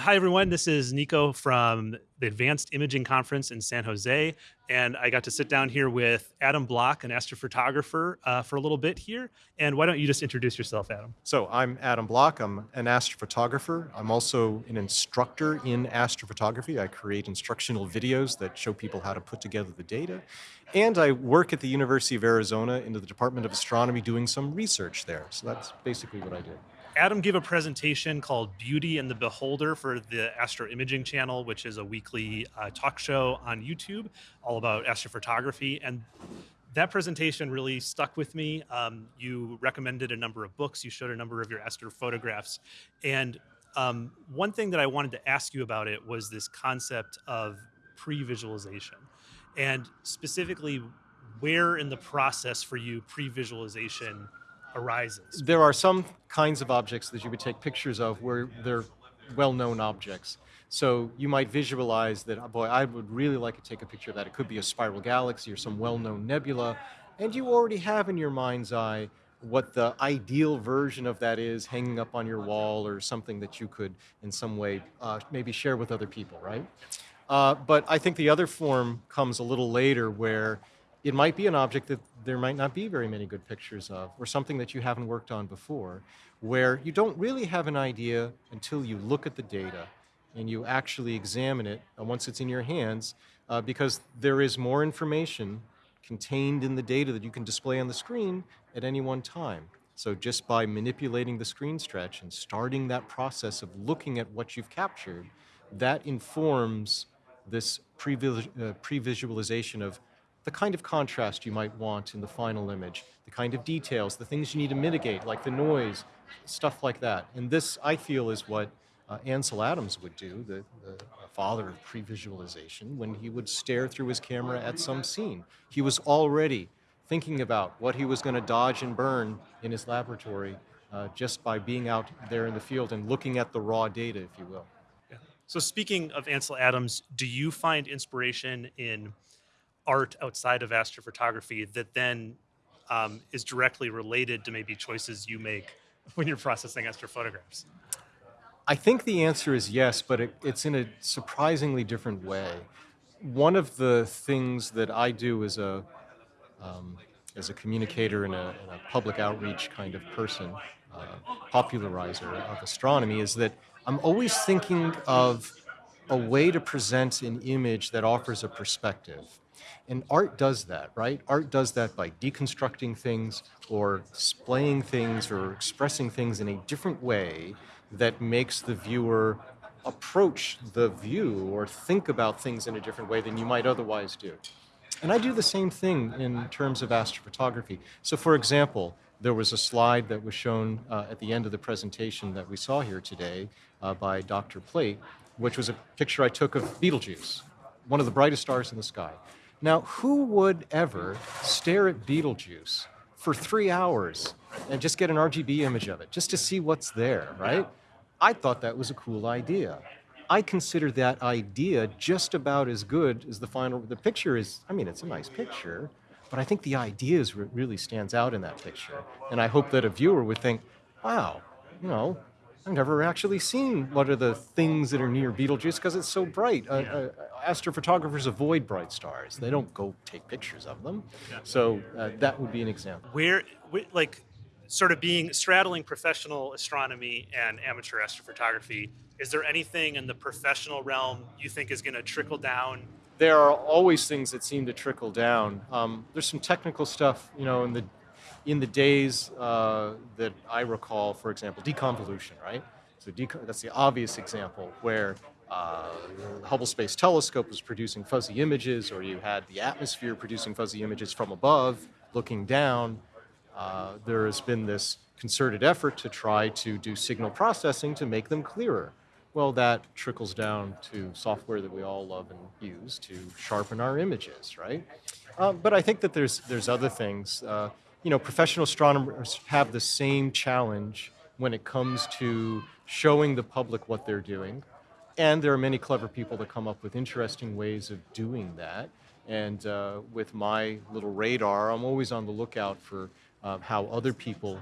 Hi, everyone. This is Nico from the Advanced Imaging Conference in San Jose. And I got to sit down here with Adam Block, an astrophotographer, uh, for a little bit here. And why don't you just introduce yourself, Adam? So I'm Adam Block. I'm an astrophotographer. I'm also an instructor in astrophotography. I create instructional videos that show people how to put together the data. And I work at the University of Arizona in the Department of Astronomy doing some research there. So that's basically what I do. Adam gave a presentation called Beauty and the Beholder for the Astro Imaging Channel, which is a weekly uh, talk show on YouTube all about astrophotography. And that presentation really stuck with me. Um, you recommended a number of books, you showed a number of your astrophotographs. And um, one thing that I wanted to ask you about it was this concept of pre visualization. And specifically, where in the process for you pre visualization arises? There are some kinds of objects that you would take pictures of where they're well-known objects. So you might visualize that, boy, I would really like to take a picture of that. It could be a spiral galaxy or some well-known nebula, and you already have in your mind's eye what the ideal version of that is hanging up on your wall or something that you could in some way uh, maybe share with other people, right? Uh, but I think the other form comes a little later where it might be an object that there might not be very many good pictures of, or something that you haven't worked on before, where you don't really have an idea until you look at the data and you actually examine it uh, once it's in your hands, uh, because there is more information contained in the data that you can display on the screen at any one time. So just by manipulating the screen stretch and starting that process of looking at what you've captured, that informs this uh, pre-visualization of the kind of contrast you might want in the final image, the kind of details, the things you need to mitigate, like the noise, stuff like that. And this, I feel, is what uh, Ansel Adams would do, the, the father of pre-visualization, when he would stare through his camera at some scene. He was already thinking about what he was going to dodge and burn in his laboratory uh, just by being out there in the field and looking at the raw data, if you will. So speaking of Ansel Adams, do you find inspiration in art outside of astrophotography that then um, is directly related to maybe choices you make when you're processing astrophotographs? I think the answer is yes, but it, it's in a surprisingly different way. One of the things that I do as a um, as a communicator and a, and a, public outreach kind of person, uh, popularizer of astronomy, is that I'm always thinking of a way to present an image that offers a perspective. And art does that, right? Art does that by deconstructing things or displaying things or expressing things in a different way that makes the viewer approach the view or think about things in a different way than you might otherwise do. And I do the same thing in terms of astrophotography. So for example, there was a slide that was shown uh, at the end of the presentation that we saw here today uh, by Dr. Plate, which was a picture I took of Betelgeuse, one of the brightest stars in the sky. Now, who would ever stare at Betelgeuse for three hours and just get an RGB image of it, just to see what's there, right? I thought that was a cool idea. I consider that idea just about as good as the final, the picture is, I mean, it's a nice picture, but I think the idea is really stands out in that picture. And I hope that a viewer would think, wow, you know, I've never actually seen what are the things that are near Betelgeuse because it's so bright. Uh, uh, astrophotographers avoid bright stars. They don't go take pictures of them. So uh, that would be an example. Where, like, sort of being straddling professional astronomy and amateur astrophotography, is there anything in the professional realm you think is going to trickle down? There are always things that seem to trickle down. Um, there's some technical stuff, you know, in the in the days uh, that I recall, for example, deconvolution, right? So that's the obvious example where uh, the Hubble Space Telescope was producing fuzzy images, or you had the atmosphere producing fuzzy images from above, looking down. Uh, there has been this concerted effort to try to do signal processing to make them clearer. Well, that trickles down to software that we all love and use to sharpen our images, right? Uh, but I think that there's there's other things. Uh, you know, professional astronomers have the same challenge when it comes to showing the public what they're doing. And there are many clever people that come up with interesting ways of doing that. And uh, with my little radar, I'm always on the lookout for um, how other people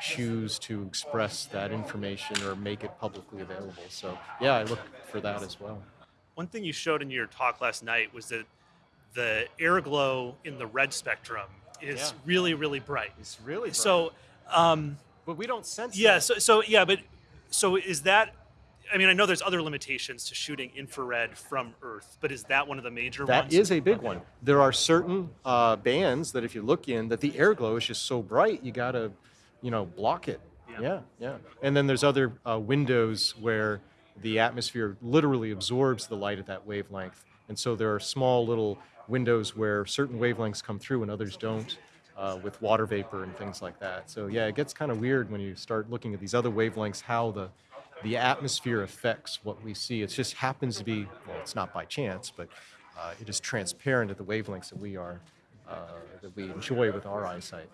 choose to express that information or make it publicly available. So yeah, I look for that as well. One thing you showed in your talk last night was that the air glow in the red spectrum is Yeah. really, really bright. It's really So, um, but we don't sense. yeah, that. so, so yeah, but so is that? I mean, I know there's other limitations to shooting infrared from Earth, but is that one of the major That ones? is a big one. There are certain uh, bands that if you look in, that the air glow is just so bright, you gotta, you know, block it. Yeah. Yeah, yeah. And then there's other uh, windows where the atmosphere literally absorbs the light at that wavelength, and so there are small little windows where certain wavelengths come through and others don't. Uh, with water vapor and things like that. So yeah, it gets kind of weird when you start looking at these other wavelengths, how the the atmosphere affects what we see. It just happens to be, well, it's not by chance, but uh, it is transparent at the wavelengths that we are, uh, that we enjoy with our eyesight.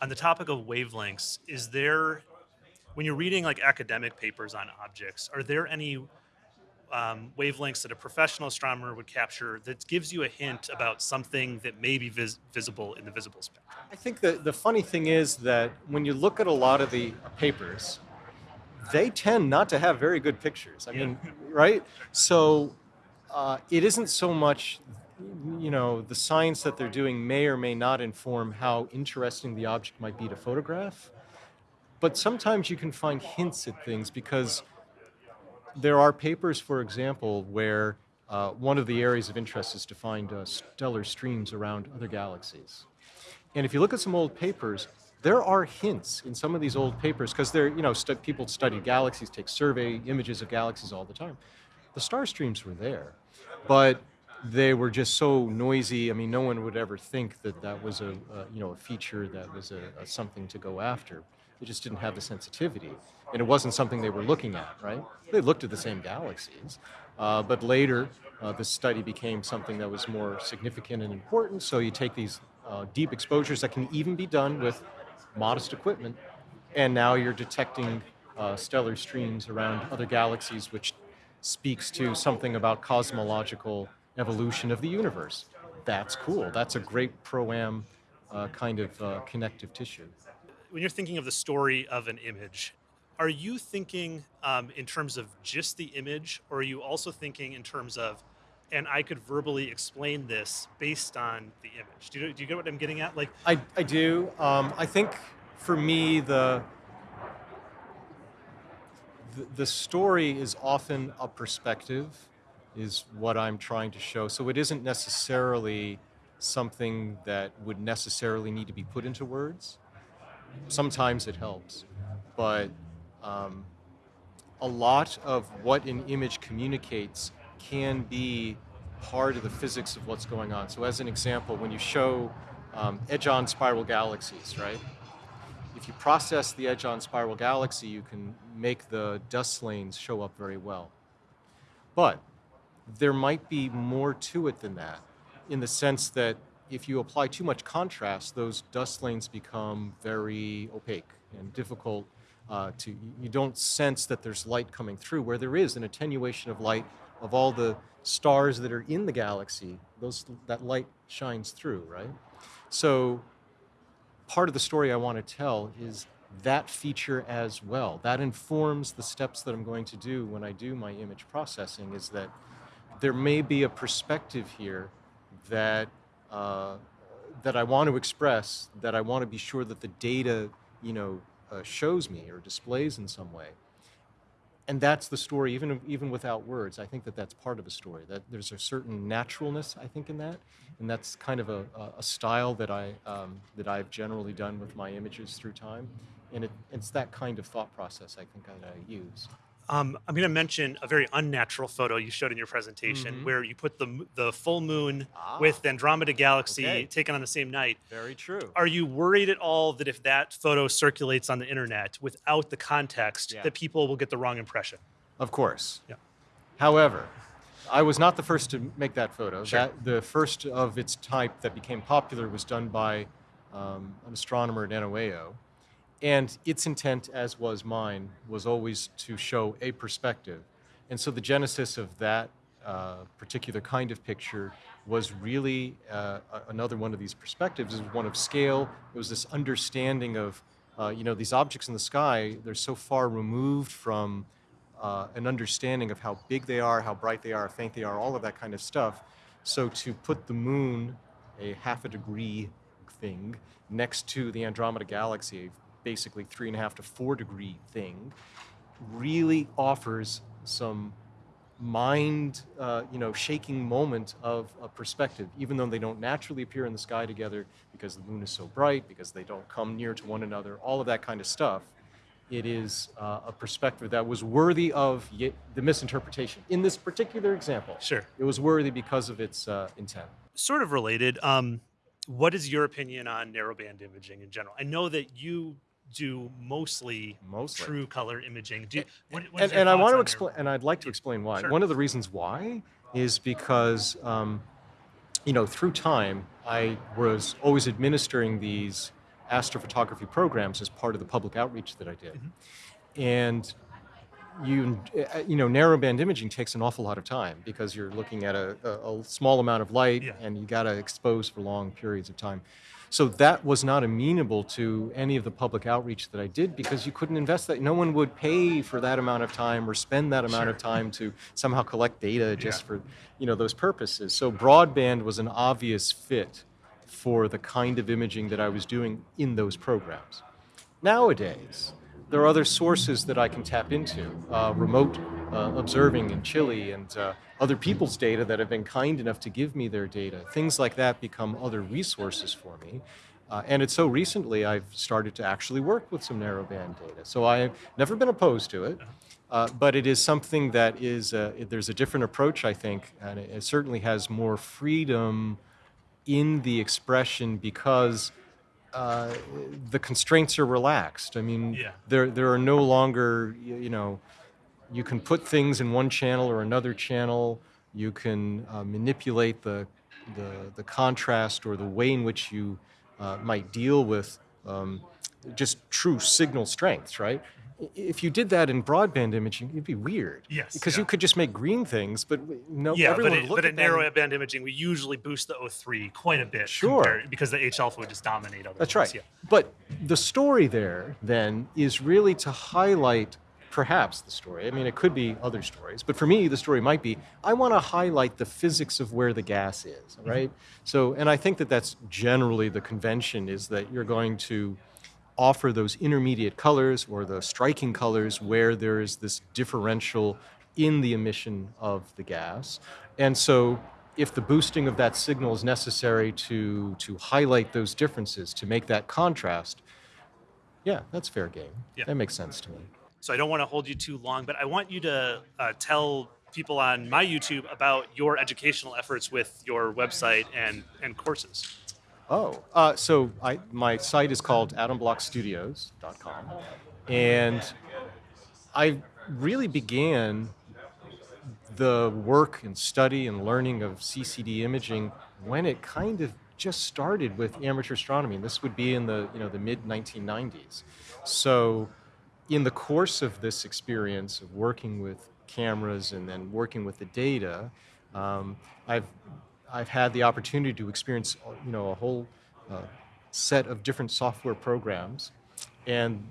on the topic of wavelengths, is there, when you're reading like academic papers on objects, are there any um, wavelengths that a professional astronomer would capture that gives you a hint about something that may be vis- visible in the visible spectrum? I think the, the funny thing is that when you look at a lot of the papers, they tend not to have very good pictures. I Yeah. mean, right? So uh, it isn't so much, you know, the science that they're doing may or may not inform how interesting the object might be to photograph. But sometimes you can find hints at things because there are papers, for example, where uh, one of the areas of interest is to find uh, stellar streams around other galaxies. And if you look at some old papers, there are hints in some of these old papers because they're, you know, people study galaxies, take survey images of galaxies all the time. The star streams were there, but they were just so noisy. I mean, no one would ever think that that was a, a you know, a feature that was a, a something to go after. They just didn't have the sensitivity, and it wasn't something they were looking at. Right? They looked at the same galaxies, uh, but later uh, the study became something that was more significant and important. So you take these uh, deep exposures that can even be done with modest equipment, and now you're detecting uh, stellar streams around other galaxies, which speaks to something about cosmological evolution of the universe. That's cool. That's a great pro-am uh, kind of uh, connective tissue. When you're thinking of the story of an image, are you thinking um, in terms of just the image, or are you also thinking in terms of, and I could verbally explain this based on the image? Do you, do you get what I'm getting at? Like, I, I do. Um, I think for me, the, the the story is often a perspective, is what I'm trying to show. So it isn't necessarily something that would necessarily need to be put into words. Sometimes it helps, but um, a lot of what an image communicates can be part of the physics of what's going on. So, as an example, when you show um, edge-on spiral galaxies, right? If you process the edge-on spiral galaxy, you can make the dust lanes show up very well. But there might be more to it than that, in the sense that if you apply too much contrast, those dust lanes become very opaque and difficult uh, to. You don't sense that there's light coming through, where there is an attenuation of light of all the stars that are in the galaxy. Those that light shines through, right? So part of the story I want to tell is that feature as well. That informs the steps that I'm going to do when I do my image processing. Is that there may be a perspective here that uh, that I want to express, that I want to be sure that the data, you know, uh, shows me or displays in some way. And that's the story, even even without words. I think that that's part of a story. That there's a certain naturalness, I think, in that, and that's kind of a, a- style that I um, that I've generally done with my images through time. And it, it's that kind of thought process I think that I use. Um, I'm going to mention a very unnatural photo you showed in your presentation Mhm. where you put the the full moon Ah. with Andromeda Galaxy Okay. taken on the same night. Very true. Are you worried at all that if that photo circulates on the internet without the context, Yeah. that people will get the wrong impression? Of course. Yeah. However, I was not the first to make that photo. Sure. That the first of its type that became popular was done by um, an astronomer at NOAO, and its intent, as was mine, was always to show a perspective. And so the genesis of that uh, particular kind of picture was really uh, another one of these perspectives, is one of scale. It was this understanding of, uh, you know, these objects in the sky, they're so far removed from uh, an understanding of how big they are, how bright they are, how faint they are, all of that kind of stuff. So to put the moon, a half a degree thing, next to the Andromeda Galaxy, basically three and a half to four degree thing, really offers some mind, uh, you know, shaking moment of a perspective, even though they don't naturally appear in the sky together because the moon is so bright, because they don't come near to one another, all of that kind of stuff. It is uh, a perspective that was worthy of y- the misinterpretation. In this particular example, Sure. it was worthy because of its uh, intent. Sort of related. Um, what is your opinion on narrowband imaging in general? I know that you do mostly, Mostly. true color imaging. Do you, what, what is and, and I want to explain, and I'd like to explain why. Sure. One of the reasons why is because, um, you know, through time, I was always administering these astrophotography programs as part of the public outreach that I did, Mm-hmm. and you, uh, you know, narrowband imaging takes an awful lot of time because you're looking at a, a, a small amount of light, Yeah. and you got to expose for long periods of time. So that was not amenable to any of the public outreach that I did because you couldn't invest that. No one would pay for that amount of time or spend that amount of time to somehow collect data just Yeah. for, you know, those purposes. So broadband was an obvious fit for the kind of imaging that I was doing in those programs. Nowadays, there are other sources that I can tap into, uh, remote uh, observing in Chile and uh, other people's data that have been kind enough to give me their data. Things like that become other resources for me. Uh, and it's so recently I've started to actually work with some narrowband data. So I've never been opposed to it, uh, but it is something that is, uh, there's a different approach, I think, and it, it certainly has more freedom in the expression because uh, the constraints are relaxed. I mean, Yeah. there there are no longer you know, you can put things in one channel or another channel. You can uh, manipulate the, the the contrast or the way in which you uh, might deal with um, just true signal strengths, right? If you did that in broadband imaging, it'd be weird. Yes, Because yeah. you could just make green things, but no, Yeah, everyone but, it, look but at in that and- narrowband imaging, we usually boost the O3 quite a bit. Sure. compared- because the H alpha would just dominate other That's ones, right. Yeah. But the story there then is really to highlight perhaps the story. I mean, it could be other stories, but for me, the story might be I want to highlight the physics of where the gas is, mm-hmm. right? So, and I think that that's generally the convention is that you're going to offer those intermediate colors or the striking colors where there is this differential in the emission of the gas. And so if the boosting of that signal is necessary to to highlight those differences, to make that contrast, yeah, that's fair game. Yeah. That makes sense to me. So I don't want to hold you too long, but I want you to uh, tell people on my YouTube about your educational efforts with your website and, and courses. Oh, uh, so I, my site is called adamblockstudios.com, and I really began the work and study and learning of CCD imaging when it kind of just started with amateur astronomy. And this would be in the you know the mid 1990s. So, in the course of this experience of working with cameras and then working with the data, um, I've I've had the opportunity to experience you know a whole uh, set of different software programs, and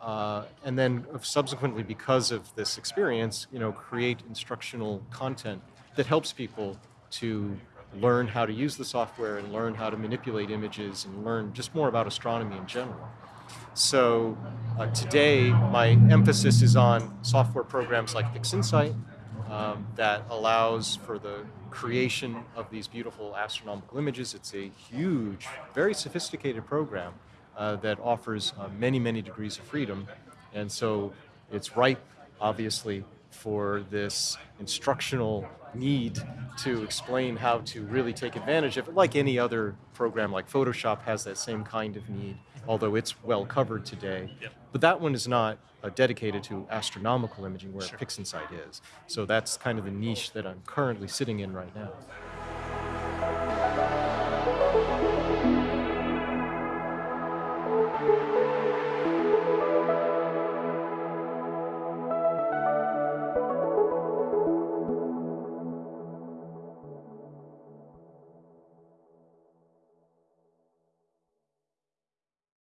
uh, and then subsequently because of this experience, you know, create instructional content that helps people to learn how to use the software and learn how to manipulate images and learn just more about astronomy in general. So uh, today, my emphasis is on software programs like PixInsight um, that allows for the creation of these beautiful astronomical images. It's a huge, very sophisticated program uh, that offers uh, many, many degrees of freedom. And so it's ripe, obviously, for this instructional need to explain how to really take advantage of it, like any other program like Photoshop has that same kind of need, although it's well covered today. Yep. But that one is not uh, dedicated to astronomical imaging where Sure. PixInsight is. So that's kind of the niche that I'm currently sitting in right now.